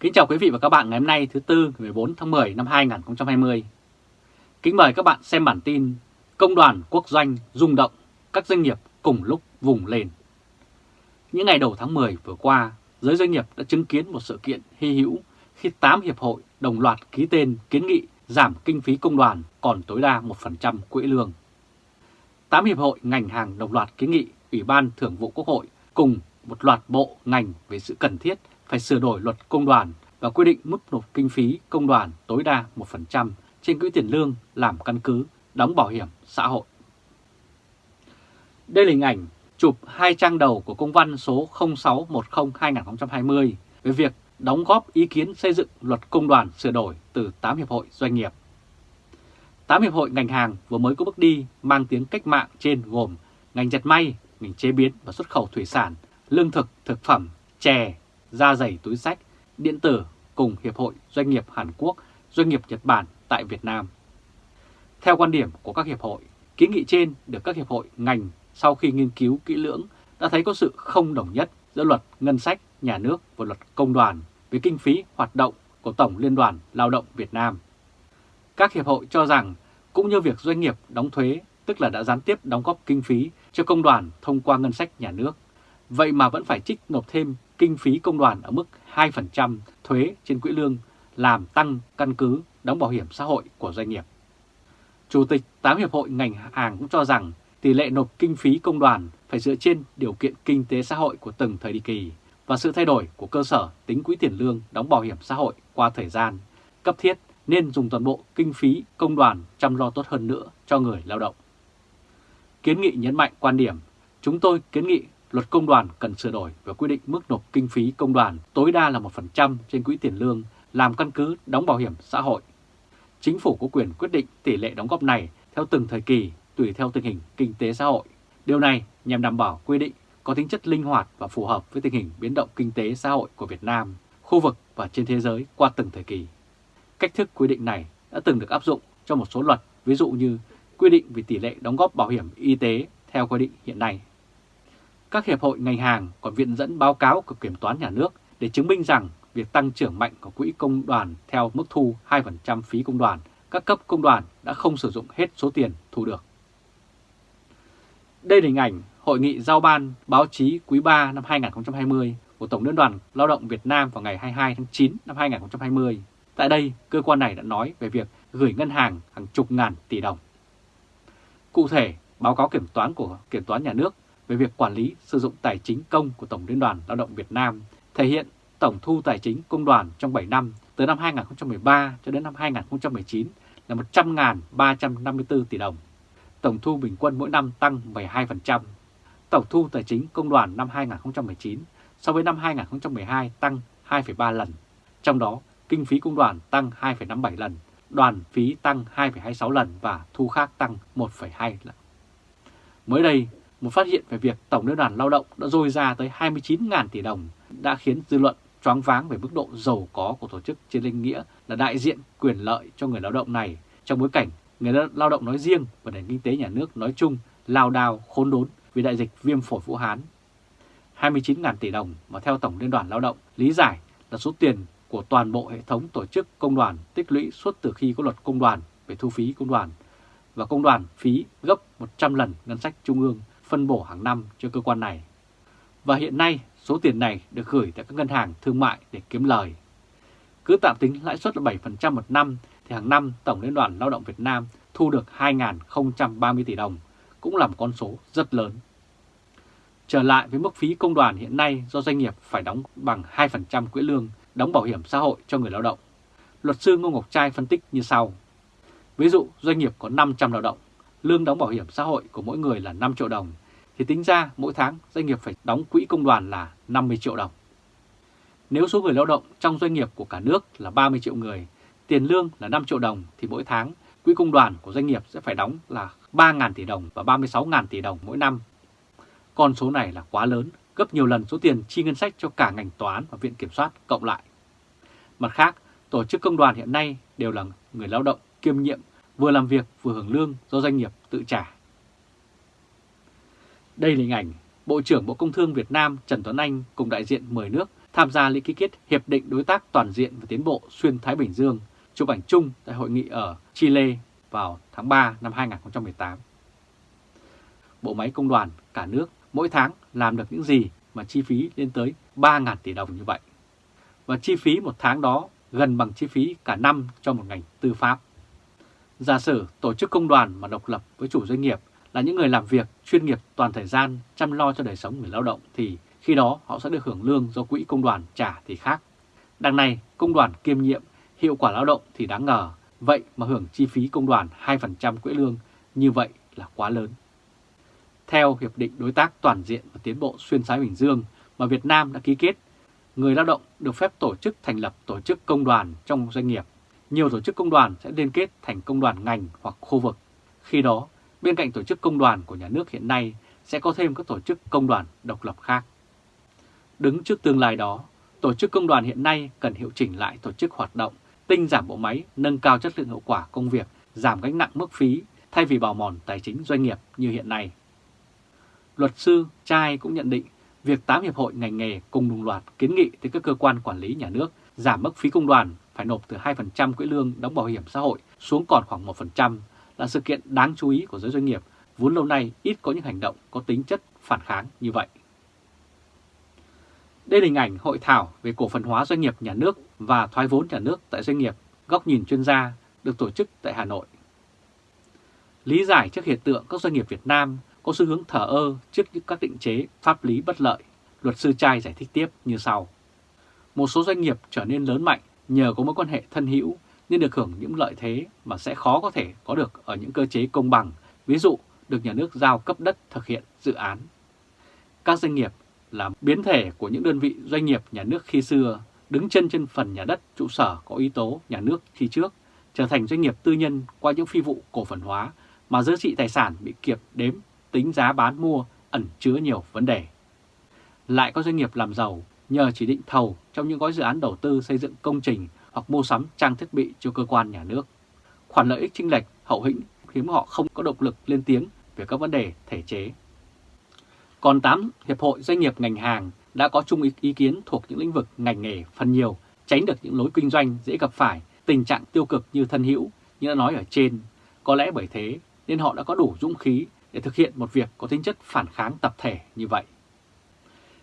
Kính chào quý vị và các bạn ngày hôm nay thứ Tư 14 tháng 10 năm 2020. Kính mời các bạn xem bản tin Công đoàn quốc doanh rung động, các doanh nghiệp cùng lúc vùng lên. Những ngày đầu tháng 10 vừa qua, giới doanh nghiệp đã chứng kiến một sự kiện hy hữu khi 8 hiệp hội đồng loạt ký tên kiến nghị giảm kinh phí công đoàn còn tối đa 1% quỹ lương. 8 hiệp hội ngành hàng đồng loạt kiến nghị Ủy ban Thường vụ Quốc hội cùng một loạt bộ ngành về sự cần thiết phải sửa đổi luật công đoàn và quy định mức nộp kinh phí công đoàn tối đa 1% trên quỹ tiền lương làm căn cứ đóng bảo hiểm xã hội. Đây là hình ảnh chụp hai trang đầu của công văn số 0610-2020 về việc đóng góp ý kiến xây dựng luật công đoàn sửa đổi từ 8 hiệp hội doanh nghiệp. 8 hiệp hội ngành hàng vừa mới có bước đi mang tiếng cách mạng trên gồm ngành dệt may, ngành chế biến và xuất khẩu thủy sản, lương thực, thực phẩm, chè, da dày túi sách, điện tử cùng Hiệp hội Doanh nghiệp Hàn Quốc, Doanh nghiệp Nhật Bản tại Việt Nam. Theo quan điểm của các hiệp hội, kiến nghị trên được các hiệp hội ngành sau khi nghiên cứu kỹ lưỡng đã thấy có sự không đồng nhất giữa luật ngân sách, nhà nước và luật công đoàn về kinh phí hoạt động của Tổng Liên đoàn Lao động Việt Nam. Các hiệp hội cho rằng cũng như việc doanh nghiệp đóng thuế, tức là đã gián tiếp đóng góp kinh phí cho công đoàn thông qua ngân sách nhà nước, vậy mà vẫn phải trích nộp thêm kinh phí công đoàn ở mức 2% thuế trên quỹ lương làm tăng căn cứ đóng bảo hiểm xã hội của doanh nghiệp. Chủ tịch 8 Hiệp hội ngành hàng cũng cho rằng tỷ lệ nộp kinh phí công đoàn phải dựa trên điều kiện kinh tế xã hội của từng thời kỳ và sự thay đổi của cơ sở tính quỹ tiền lương đóng bảo hiểm xã hội qua thời gian cấp thiết nên dùng toàn bộ kinh phí công đoàn chăm lo tốt hơn nữa cho người lao động. Kiến nghị nhấn mạnh quan điểm, chúng tôi kiến nghị luật công đoàn cần sửa đổi và quy định mức nộp kinh phí công đoàn tối đa là 1% trên quỹ tiền lương làm căn cứ đóng bảo hiểm xã hội. Chính phủ có quyền quyết định tỷ lệ đóng góp này theo từng thời kỳ tùy theo tình hình kinh tế xã hội. Điều này nhằm đảm bảo quy định có tính chất linh hoạt và phù hợp với tình hình biến động kinh tế xã hội của Việt Nam, khu vực và trên thế giới qua từng thời kỳ. Cách thức quy định này đã từng được áp dụng cho một số luật, ví dụ như quy định về tỷ lệ đóng góp bảo hiểm y tế theo quy định hiện nay. Các hiệp hội ngành hàng còn viện dẫn báo cáo của Kiểm toán Nhà nước để chứng minh rằng việc tăng trưởng mạnh của quỹ công đoàn theo mức thu 2% phí công đoàn, các cấp công đoàn đã không sử dụng hết số tiền thu được. Đây là hình ảnh Hội nghị giao ban báo chí quý 3 năm 2020 của Tổng Liên đoàn Lao động Việt Nam vào ngày 22 tháng 9 năm 2020. Tại đây, cơ quan này đã nói về việc gửi ngân hàng hàng chục ngàn tỷ đồng. Cụ thể, báo cáo kiểm toán của Kiểm toán Nhà nước về việc quản lý sử dụng tài chính công của Tổng Liên đoàn Lao động Việt Nam thể hiện tổng thu tài chính công đoàn trong 7 năm từ năm 2013 cho đến năm 2019 là 100.354 tỷ đồng. Tổng thu bình quân mỗi năm tăng 12%. Tổng thu tài chính công đoàn năm 2019 so với năm 2012 tăng 2,3 lần. Trong đó, kinh phí công đoàn tăng 2,57 lần, đoàn phí tăng 2,26 lần và thu khác tăng 1,2 lần. Mới đây, một phát hiện về việc Tổng Liên đoàn Lao động đã dôi ra tới 29.000 tỷ đồng đã khiến dư luận choáng váng về mức độ giàu có của tổ chức trên linh nghĩa là đại diện quyền lợi cho người lao động này. Trong bối cảnh người lao động nói riêng và nền kinh tế nhà nước nói chung lao đao, khốn đốn vì đại dịch viêm phổi Vũ Hán. 29.000 tỷ đồng mà theo Tổng Liên đoàn Lao động lý giải là số tiền của toàn bộ hệ thống tổ chức công đoàn tích lũy suốt từ khi có luật công đoàn về thu phí công đoàn. Và công đoàn phí gấp 100 lần ngân sách trung ương phân bổ hàng năm cho cơ quan này. Và hiện nay số tiền này được gửi tại các ngân hàng thương mại để kiếm lời. Cứ tạm tính lãi suất là 7% một năm thì hàng năm Tổng Liên đoàn Lao động Việt Nam thu được 2.030 tỷ đồng, cũng là một con số rất lớn. Trở lại với mức phí công đoàn hiện nay do doanh nghiệp phải đóng bằng 2% quỹ lương đóng bảo hiểm xã hội cho người lao động. Luật sư Ngô Ngọc Trai phân tích như sau. Ví dụ doanh nghiệp có 500 lao động, lương đóng bảo hiểm xã hội của mỗi người là 5 triệu đồng, thì tính ra mỗi tháng doanh nghiệp phải đóng quỹ công đoàn là 50 triệu đồng. Nếu số người lao động trong doanh nghiệp của cả nước là 30 triệu người, tiền lương là 5 triệu đồng thì mỗi tháng quỹ công đoàn của doanh nghiệp sẽ phải đóng là 3.000 tỷ đồng và 36.000 tỷ đồng mỗi năm. Con số này là quá lớn, gấp nhiều lần số tiền chi ngân sách cho cả ngành tòa án và viện kiểm soát cộng lại. Mặt khác, tổ chức công đoàn hiện nay đều là người lao động kiêm nhiệm, vừa làm việc vừa hưởng lương do doanh nghiệp tự trả. Đây là hình ảnh Bộ trưởng Bộ Công Thương Việt Nam Trần Tuấn Anh cùng đại diện 10 nước tham gia lễ ký kết Hiệp định Đối tác Toàn diện và Tiến bộ Xuyên Thái Bình Dương, chụp ảnh chung tại hội nghị ở Chile vào tháng 3 năm 2018. Bộ máy công đoàn cả nước mỗi tháng làm được những gì mà chi phí lên tới 3.000 tỷ đồng như vậy. Và chi phí một tháng đó gần bằng chi phí cả năm cho một ngành tư pháp. Giả sử tổ chức công đoàn mà độc lập với chủ doanh nghiệp là những người làm việc chuyên nghiệp toàn thời gian chăm lo cho đời sống người lao động thì khi đó họ sẽ được hưởng lương do quỹ công đoàn trả thì khác. Đằng này công đoàn kiêm nhiệm, hiệu quả lao động thì đáng ngờ, vậy mà hưởng chi phí công đoàn 2% quỹ lương như vậy là quá lớn. Theo Hiệp định Đối tác Toàn diện và Tiến bộ Xuyên Thái Bình Dương mà Việt Nam đã ký kết, người lao động được phép tổ chức thành lập tổ chức công đoàn trong doanh nghiệp. Nhiều tổ chức công đoàn sẽ liên kết thành công đoàn ngành hoặc khu vực. Khi đó, bên cạnh tổ chức công đoàn của nhà nước hiện nay sẽ có thêm các tổ chức công đoàn độc lập khác. Đứng trước tương lai đó, tổ chức công đoàn hiện nay cần hiệu chỉnh lại tổ chức hoạt động, tinh giảm bộ máy, nâng cao chất lượng hiệu quả công việc, giảm gánh nặng mức phí thay vì bào mòn tài chính doanh nghiệp như hiện nay. Luật sư Trai cũng nhận định việc 8 hiệp hội ngành nghề cùng đồng loạt kiến nghị tới các cơ quan quản lý nhà nước giảm mức phí công đoàn phải nộp từ 2% quỹ lương đóng bảo hiểm xã hội xuống còn khoảng 1% là sự kiện đáng chú ý của giới doanh nghiệp vốn lâu nay ít có những hành động có tính chất phản kháng như vậy. Đây là hình ảnh hội thảo về cổ phần hóa doanh nghiệp nhà nước và thoái vốn nhà nước tại doanh nghiệp góc nhìn chuyên gia được tổ chức tại Hà Nội. Lý giải trước hiện tượng các doanh nghiệp Việt Nam có xu hướng thở ơ trước những các định chế pháp lý bất lợi, luật sư trai giải thích tiếp như sau. Một số doanh nghiệp trở nên lớn mạnh nhờ có mối quan hệ thân hữu nên được hưởng những lợi thế mà sẽ khó có thể có được ở những cơ chế công bằng, ví dụ được nhà nước giao cấp đất thực hiện dự án. Các doanh nghiệp là biến thể của những đơn vị doanh nghiệp nhà nước khi xưa, đứng chân trên phần nhà đất trụ sở có yếu tố nhà nước khi trước, trở thành doanh nghiệp tư nhân qua những phi vụ cổ phần hóa mà giá trị tài sản bị kiệp đếm, tính giá bán mua ẩn chứa nhiều vấn đề. Lại có doanh nghiệp làm giàu nhờ chỉ định thầu trong những gói dự án đầu tư xây dựng công trình hoặc mua sắm trang thiết bị cho cơ quan nhà nước. Khoản lợi ích chênh lệch hậu hĩnh khiến họ không có động lực lên tiếng về các vấn đề thể chế. Còn 8 hiệp hội doanh nghiệp ngành hàng đã có chung ý kiến thuộc những lĩnh vực ngành nghề phần nhiều, tránh được những lối kinh doanh dễ gặp phải tình trạng tiêu cực như thân hữu như đã nói ở trên. Có lẽ bởi thế nên họ đã có đủ dũng khí để thực hiện một việc có tính chất phản kháng tập thể như vậy.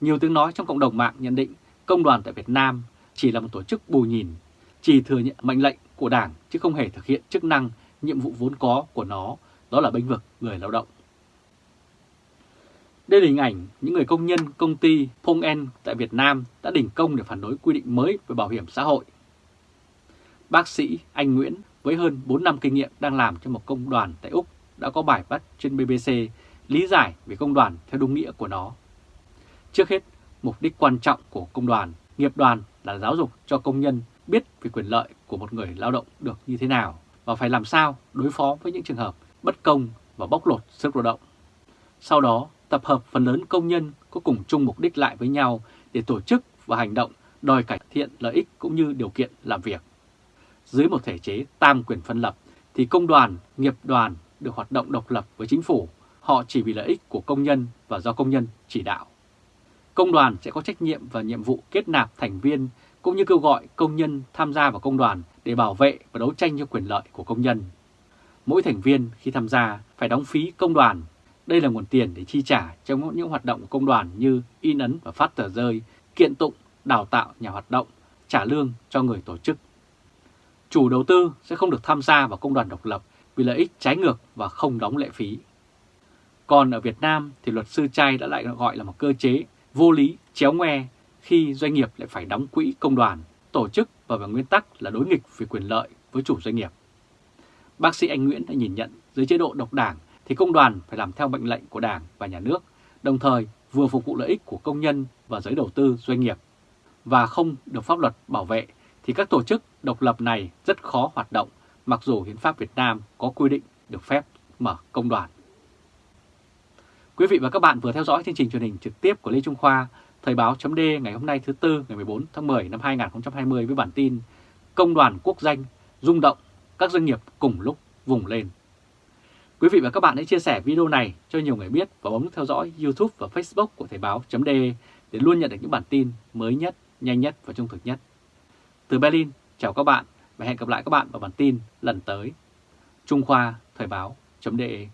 Nhiều tiếng nói trong cộng đồng mạng nhận định công đoàn tại Việt Nam chỉ là một tổ chức bù nhìn, chỉ thừa nhận mệnh lệnh của Đảng chứ không hề thực hiện chức năng, nhiệm vụ vốn có của nó, đó là bênh vực người lao động. Đây là hình ảnh những người công nhân công ty Pong En tại Việt Nam đã đình công để phản đối quy định mới về bảo hiểm xã hội. Bác sĩ Anh Nguyễn với hơn 4 năm kinh nghiệm đang làm cho một công đoàn tại Úc đã có bài bắt trên BBC lý giải về công đoàn theo đúng nghĩa của nó. Trước hết, mục đích quan trọng của công đoàn, nghiệp đoàn là giáo dục cho công nhân biết về quyền lợi của một người lao động được như thế nào và phải làm sao đối phó với những trường hợp bất công và bóc lột sức lao động. Sau đó, tập hợp phần lớn công nhân có cùng chung mục đích lại với nhau để tổ chức và hành động đòi cải thiện lợi ích cũng như điều kiện làm việc. Dưới một thể chế tam quyền phân lập thì công đoàn, nghiệp đoàn được hoạt động độc lập với chính phủ, họ chỉ vì lợi ích của công nhân và do công nhân chỉ đạo. Công đoàn sẽ có trách nhiệm và nhiệm vụ kết nạp thành viên cũng như kêu gọi công nhân tham gia vào công đoàn để bảo vệ và đấu tranh cho quyền lợi của công nhân. Mỗi thành viên khi tham gia phải đóng phí công đoàn. Đây là nguồn tiền để chi trả trong những hoạt động của công đoàn như in ấn và phát tờ rơi, kiện tụng, đào tạo nhà hoạt động, trả lương cho người tổ chức. Chủ đầu tư sẽ không được tham gia vào công đoàn độc lập vì lợi ích trái ngược và không đóng lệ phí. Còn ở Việt Nam thì luật sư trai đã lại gọi là một cơ chế vô lý, chéo ngoe khi doanh nghiệp lại phải đóng quỹ công đoàn, tổ chức và về nguyên tắc là đối nghịch về quyền lợi với chủ doanh nghiệp. Bác sĩ Anh Nguyễn đã nhìn nhận dưới chế độ độc đảng thì công đoàn phải làm theo mệnh lệnh của đảng và nhà nước, đồng thời vừa phục vụ lợi ích của công nhân và giới đầu tư doanh nghiệp và không được pháp luật bảo vệ thì các tổ chức độc lập này rất khó hoạt động mặc dù Hiến pháp Việt Nam có quy định được phép mở công đoàn. Quý vị và các bạn vừa theo dõi chương trình truyền hình trực tiếp của Lê Trung Khoa, Thời báo chấm ngày hôm nay thứ Tư ngày 14 tháng 10 năm 2020 với bản tin Công đoàn quốc danh rung động, các doanh nghiệp cùng lúc vùng lên. Quý vị và các bạn hãy chia sẻ video này cho nhiều người biết và bấm theo dõi YouTube và Facebook của Thời báo chấm để luôn nhận được những bản tin mới nhất, nhanh nhất và trung thực nhất. Từ Berlin, chào các bạn và hẹn gặp lại các bạn vào bản tin lần tới. Trung Khoa Thời báo.de